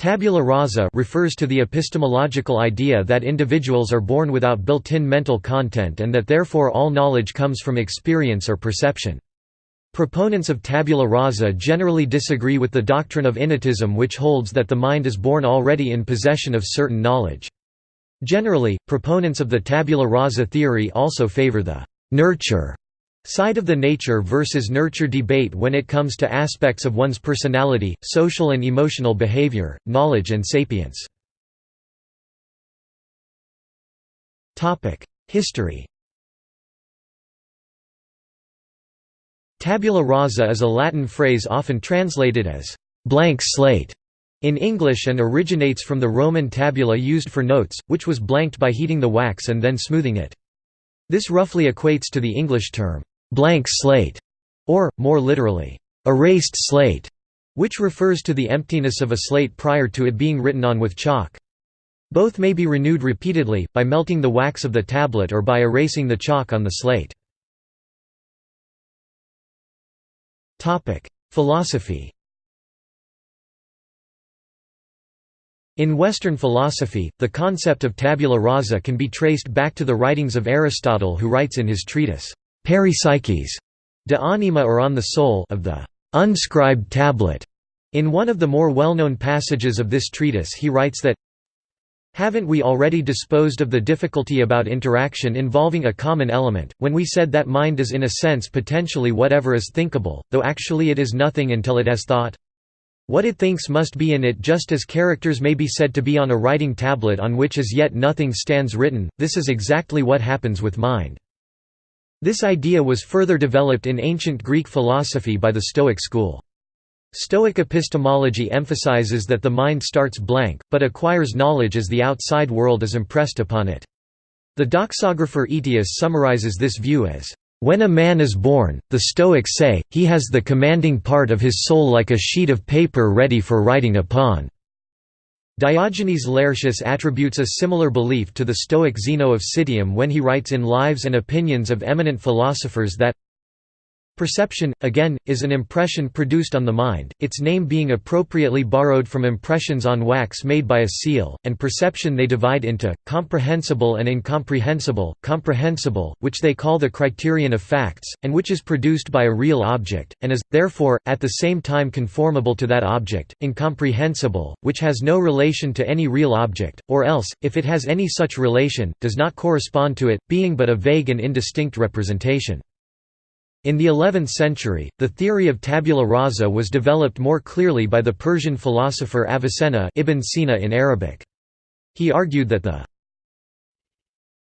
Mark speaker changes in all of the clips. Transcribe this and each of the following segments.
Speaker 1: Tabula rasa refers to the epistemological idea that individuals are born without built-in mental content and that therefore all knowledge comes from experience or perception. Proponents of tabula rasa generally disagree with the doctrine of innatism which holds that the mind is born already in possession of certain knowledge. Generally, proponents of the tabula rasa theory also favor the «nurture» Side of the nature versus nurture debate when it comes to aspects of one's personality, social and emotional behavior, knowledge and sapience. History Tabula rasa is a Latin phrase often translated as «blank slate» in English and originates from the Roman tabula used for notes, which was blanked by heating the wax and then smoothing it. This roughly equates to the English term blank slate, or, more literally, erased slate, which refers to the emptiness of a slate prior to it being written on with chalk. Both may be renewed repeatedly, by melting the wax of the tablet or by erasing the chalk on the slate. Philosophy In Western philosophy, the concept of tabula rasa can be traced back to the writings of Aristotle who writes in his treatise, Peri Psyches de anima or on the soul of the unscribed tablet. In one of the more well-known passages of this treatise he writes that Haven't we already disposed of the difficulty about interaction involving a common element, when we said that mind is in a sense potentially whatever is thinkable, though actually it is nothing until it has thought? What it thinks must be in it just as characters may be said to be on a writing tablet on which as yet nothing stands written, this is exactly what happens with mind. This idea was further developed in ancient Greek philosophy by the Stoic school. Stoic epistemology emphasizes that the mind starts blank, but acquires knowledge as the outside world is impressed upon it. The doxographer Aetius summarizes this view as, "...when a man is born, the Stoics say, he has the commanding part of his soul like a sheet of paper ready for writing upon." Diogenes Laertius attributes a similar belief to the Stoic Zeno of Citium when he writes in Lives and Opinions of Eminent Philosophers that Perception, again, is an impression produced on the mind, its name being appropriately borrowed from impressions on wax made by a seal, and perception they divide into, comprehensible and incomprehensible, comprehensible, which they call the criterion of facts, and which is produced by a real object, and is, therefore, at the same time conformable to that object, incomprehensible, which has no relation to any real object, or else, if it has any such relation, does not correspond to it, being but a vague and indistinct representation. In the 11th century, the theory of tabula rasa was developed more clearly by the Persian philosopher Avicenna Ibn Sina in Arabic. He argued that the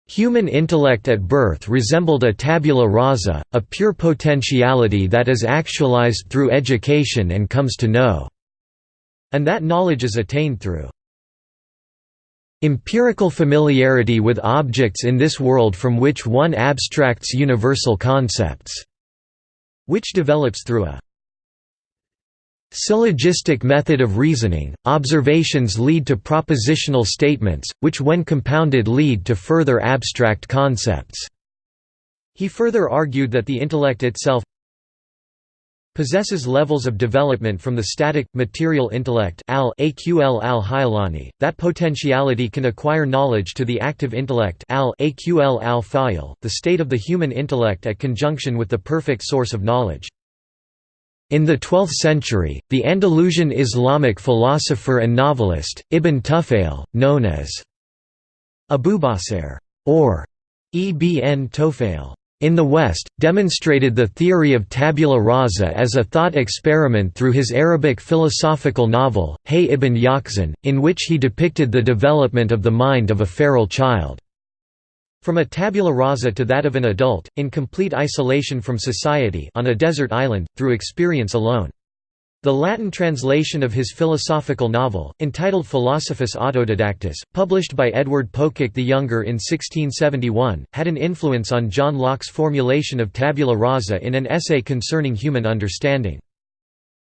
Speaker 1: Human intellect at birth resembled a tabula rasa, a pure potentiality that is actualized through education and comes to know, and that knowledge is attained through empirical familiarity with objects in this world from which one abstracts universal concepts which develops through a syllogistic method of reasoning. Observations lead to propositional statements, which when compounded lead to further abstract concepts. He further argued that the intellect itself possesses levels of development from the static, material intellect al aql al -Hayalani, that potentiality can acquire knowledge to the active intellect al aql al -Fayal, the state of the human intellect at conjunction with the perfect source of knowledge. In the 12th century, the Andalusian Islamic philosopher and novelist, Ibn Tufail, known as Abubacer, or Ibn Tofail, in the West, demonstrated the theory of tabula rasa as a thought experiment through his Arabic philosophical novel, Hay ibn Yaqzan, in which he depicted the development of the mind of a feral child. From a tabula rasa to that of an adult, in complete isolation from society on a desert island, through experience alone. The Latin translation of his philosophical novel, entitled Philosophus Autodidactus, published by Edward Pococke the Younger in 1671, had an influence on John Locke's formulation of tabula rasa in an essay concerning human understanding.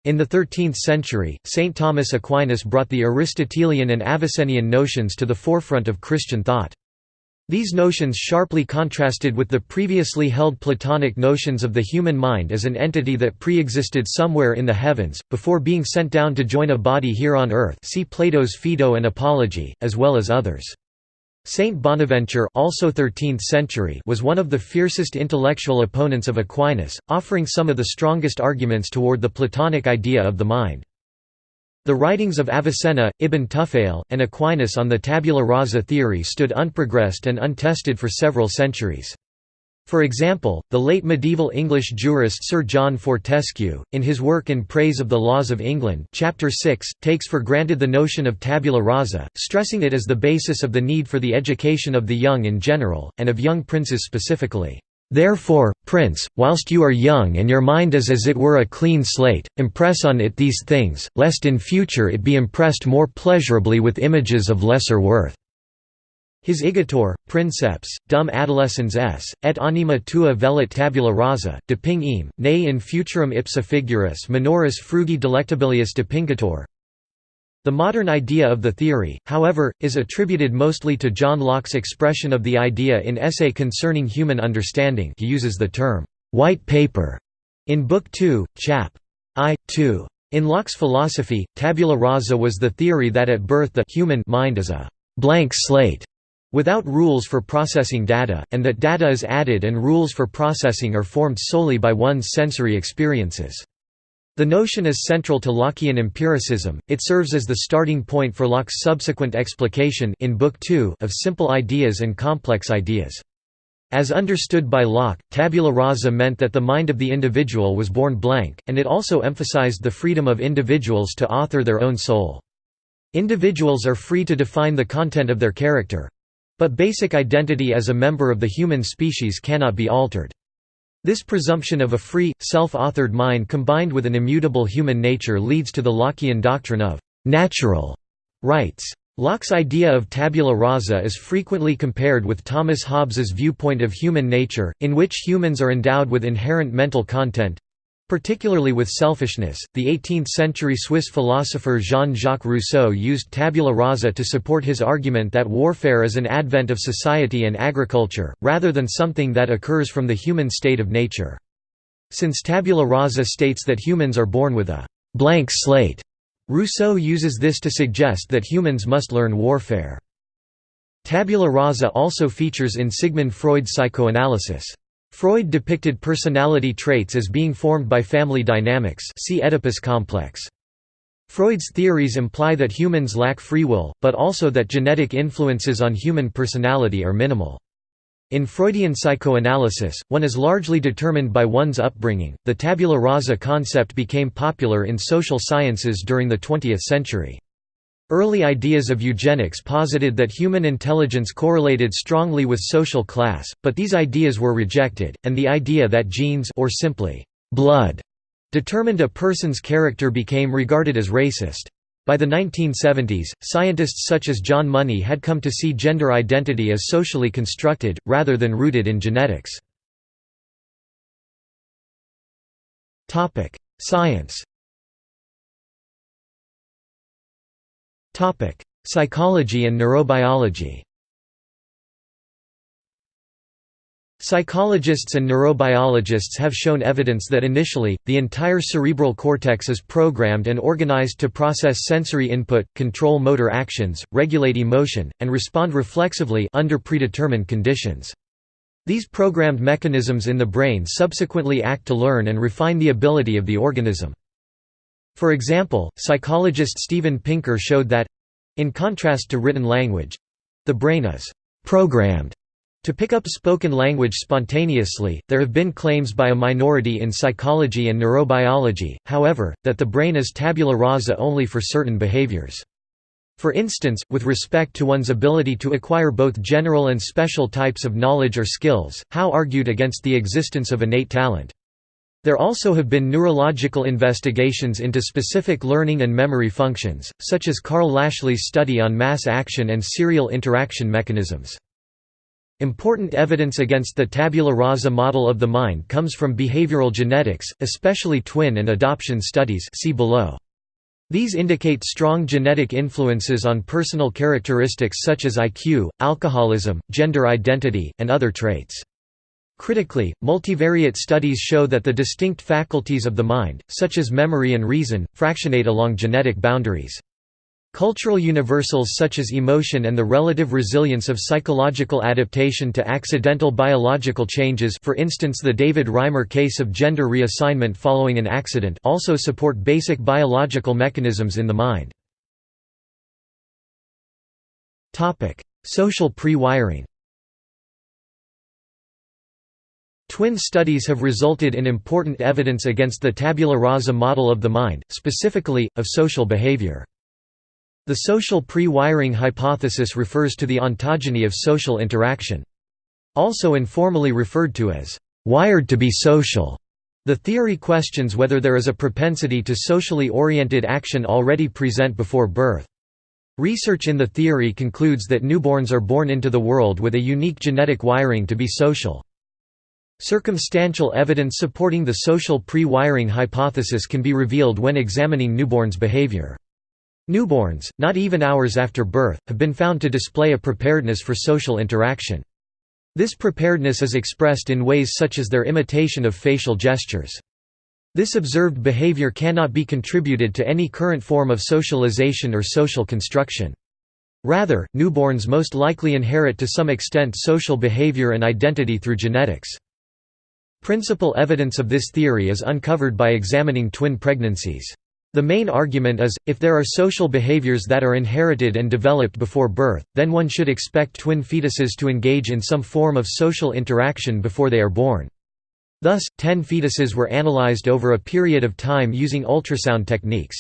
Speaker 1: In the 13th century, St. Thomas Aquinas brought the Aristotelian and Avicennian notions to the forefront of Christian thought. These notions sharply contrasted with the previously held Platonic notions of the human mind as an entity that pre-existed somewhere in the heavens, before being sent down to join a body here on earth see Plato's Phaedo and Apology, as well as others. Saint Bonaventure also 13th century was one of the fiercest intellectual opponents of Aquinas, offering some of the strongest arguments toward the Platonic idea of the mind. The writings of Avicenna, Ibn Tufayl, and Aquinas on the tabula rasa theory stood unprogressed and untested for several centuries. For example, the late medieval English jurist Sir John Fortescue, in his work In Praise of the Laws of England chapter 6, takes for granted the notion of tabula rasa, stressing it as the basis of the need for the education of the young in general, and of young princes specifically. Therefore, Prince, whilst you are young and your mind is as it were a clean slate, impress on it these things, lest in future it be impressed more pleasurably with images of lesser worth." His Igitur, Princeps, dum adolescens s, et anima tua velit tabula rasa, deping eam, ne in futurum ipsa figuris minoris frugi delectabilius depingator, the modern idea of the theory, however, is attributed mostly to John Locke's expression of the idea in Essay Concerning Human Understanding he uses the term, "'white paper' in Book 2, chap. I. 2. In Locke's philosophy, tabula rasa was the theory that at birth the human mind is a «blank slate» without rules for processing data, and that data is added and rules for processing are formed solely by one's sensory experiences. The notion is central to Lockean empiricism, it serves as the starting point for Locke's subsequent explication in Book 2 of simple ideas and complex ideas. As understood by Locke, tabula rasa meant that the mind of the individual was born blank, and it also emphasized the freedom of individuals to author their own soul. Individuals are free to define the content of their character—but basic identity as a member of the human species cannot be altered. This presumption of a free, self-authored mind combined with an immutable human nature leads to the Lockean doctrine of «natural» rights. Locke's idea of tabula rasa is frequently compared with Thomas Hobbes's viewpoint of human nature, in which humans are endowed with inherent mental content, Particularly with selfishness, the 18th-century Swiss philosopher Jean-Jacques Rousseau used tabula rasa to support his argument that warfare is an advent of society and agriculture, rather than something that occurs from the human state of nature. Since tabula rasa states that humans are born with a «blank slate», Rousseau uses this to suggest that humans must learn warfare. Tabula rasa also features in Sigmund Freud's psychoanalysis. Freud depicted personality traits as being formed by family dynamics see Oedipus complex. Freud's theories imply that humans lack free will, but also that genetic influences on human personality are minimal. In Freudian psychoanalysis, one is largely determined by one's upbringing. The tabula rasa concept became popular in social sciences during the 20th century. Early ideas of eugenics posited that human intelligence correlated strongly with social class, but these ideas were rejected, and the idea that genes or simply blood determined a person's character became regarded as racist. By the 1970s, scientists such as John Money had come to see gender identity as socially constructed, rather than rooted in genetics. Science Psychology and neurobiology. Psychologists and neurobiologists have shown evidence that initially, the entire cerebral cortex is programmed and organized to process sensory input, control motor actions, regulate emotion, and respond reflexively under predetermined conditions. These programmed mechanisms in the brain subsequently act to learn and refine the ability of the organism. For example, psychologist Steven Pinker showed that in contrast to written language the brain is programmed to pick up spoken language spontaneously. There have been claims by a minority in psychology and neurobiology, however, that the brain is tabula rasa only for certain behaviors. For instance, with respect to one's ability to acquire both general and special types of knowledge or skills, Howe argued against the existence of innate talent. There also have been neurological investigations into specific learning and memory functions, such as Carl Lashley's study on mass action and serial interaction mechanisms. Important evidence against the tabula rasa model of the mind comes from behavioral genetics, especially twin and adoption studies see below. These indicate strong genetic influences on personal characteristics such as IQ, alcoholism, gender identity, and other traits. Critically, multivariate studies show that the distinct faculties of the mind, such as memory and reason, fractionate along genetic boundaries. Cultural universals such as emotion and the relative resilience of psychological adaptation to accidental biological changes for instance the David Reimer case of gender reassignment following an accident also support basic biological mechanisms in the mind. Social pre-wiring Twin studies have resulted in important evidence against the tabula rasa model of the mind, specifically, of social behavior. The social pre-wiring hypothesis refers to the ontogeny of social interaction. Also informally referred to as, "...wired to be social." The theory questions whether there is a propensity to socially oriented action already present before birth. Research in the theory concludes that newborns are born into the world with a unique genetic wiring to be social. Circumstantial evidence supporting the social pre-wiring hypothesis can be revealed when examining newborns' behavior. Newborns, not even hours after birth, have been found to display a preparedness for social interaction. This preparedness is expressed in ways such as their imitation of facial gestures. This observed behavior cannot be contributed to any current form of socialization or social construction. Rather, newborns most likely inherit to some extent social behavior and identity through genetics. Principal evidence of this theory is uncovered by examining twin pregnancies. The main argument is, if there are social behaviors that are inherited and developed before birth, then one should expect twin fetuses to engage in some form of social interaction before they are born. Thus, ten fetuses were analyzed over a period of time using ultrasound techniques.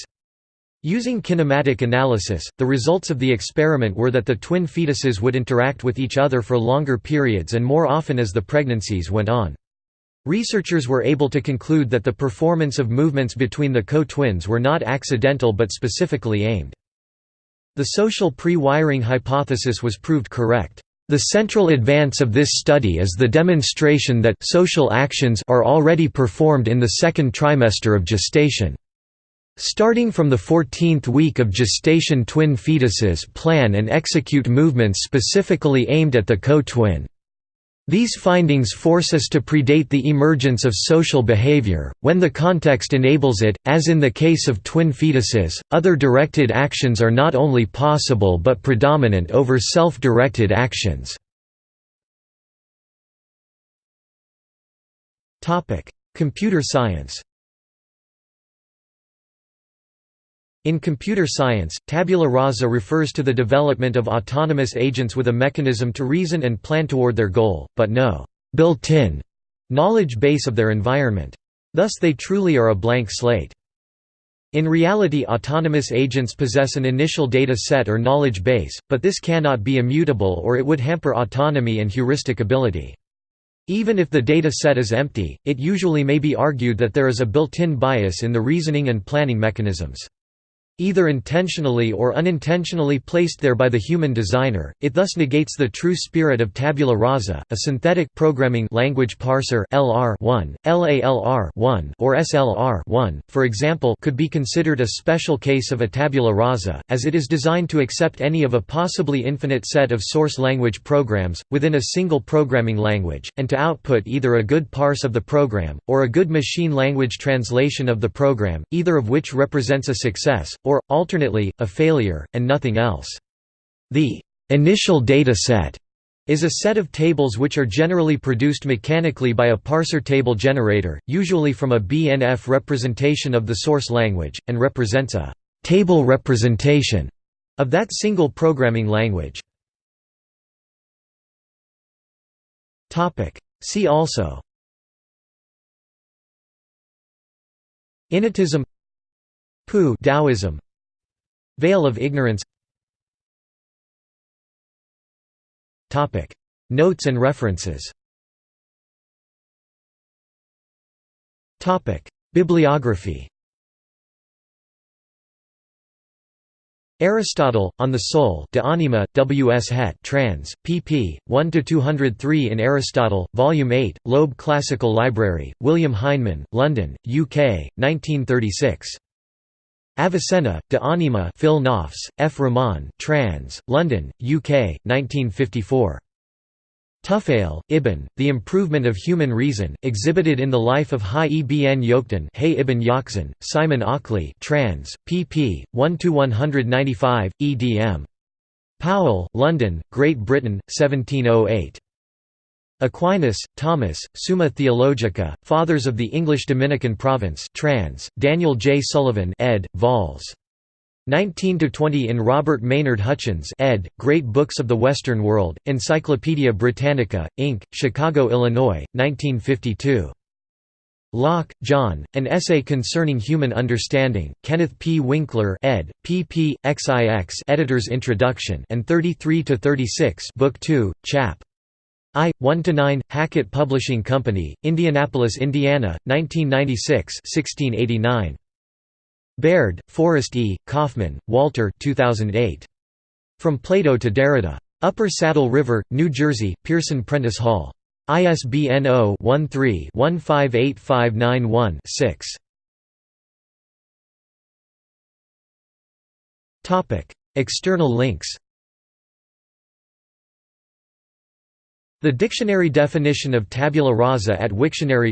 Speaker 1: Using kinematic analysis, the results of the experiment were that the twin fetuses would interact with each other for longer periods and more often as the pregnancies went on. Researchers were able to conclude that the performance of movements between the co-twins were not accidental but specifically aimed. The social pre-wiring hypothesis was proved correct. The central advance of this study is the demonstration that social actions are already performed in the second trimester of gestation. Starting from the 14th week of gestation twin fetuses plan and execute movements specifically aimed at the co-twin. These findings force us to predate the emergence of social behavior, when the context enables it, as in the case of twin fetuses. Other directed actions are not only possible but predominant over self directed actions. Computer science In computer science, tabula rasa refers to the development of autonomous agents with a mechanism to reason and plan toward their goal, but no built-in knowledge base of their environment. Thus they truly are a blank slate. In reality autonomous agents possess an initial data set or knowledge base, but this cannot be immutable or it would hamper autonomy and heuristic ability. Even if the data set is empty, it usually may be argued that there is a built-in bias in the reasoning and planning mechanisms. Either intentionally or unintentionally placed there by the human designer, it thus negates the true spirit of tabula rasa. A synthetic programming language parser (LR1), LALR1, or SLR1, for example, could be considered a special case of a tabula rasa, as it is designed to accept any of a possibly infinite set of source language programs within a single programming language, and to output either a good parse of the program or a good machine language translation of the program, either of which represents a success or, alternately, a failure, and nothing else. The initial data set is a set of tables which are generally produced mechanically by a parser table generator, usually from a BNF representation of the source language, and represents a table representation of that single programming language. See also Innatism Pu Taoism Veil of ignorance Topic Notes and references Topic Bibliography Aristotle, On the Soul De Anima, W. S. Hett trans, pp. 1–203 in Aristotle, Volume 8, Loeb Classical Library, William Heinemann, London, UK, 1936. Avicenna, De Anima Phil Knopfs, F. Rahman trans, London, UK, 1954. Tufail, Ibn, The Improvement of Human Reason, exhibited in the life of Hai ibn Yoktan Hay ibn Yaqzan, Simon Ockley trans, pp. 1–195, edm. Powell, London, Great Britain, 1708. Aquinas, Thomas, Summa Theologica, Fathers of the English Dominican Province trans, Daniel J. Sullivan ed., vols. 19–20 in Robert Maynard Hutchins ed., Great Books of the Western World, Encyclopædia Britannica, Inc., Chicago, Illinois, 1952. Locke, John, An Essay Concerning Human Understanding, Kenneth P. Winkler ed., pp. XIX Editor's Introduction and 33–36 Book 2, Chap. I. 1–9, Hackett Publishing Company, Indianapolis, Indiana, 1996 1689. Baird, Forrest E., Kaufmann, Walter 2008. From Plato to Derrida. Upper Saddle River, New Jersey, Pearson Prentice Hall. ISBN 0-13-158591-6. External links The dictionary definition of tabula rasa at Wiktionary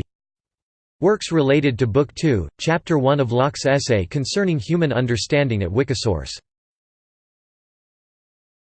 Speaker 1: Works related to Book 2, Chapter 1 of Locke's essay concerning human understanding at Wikisource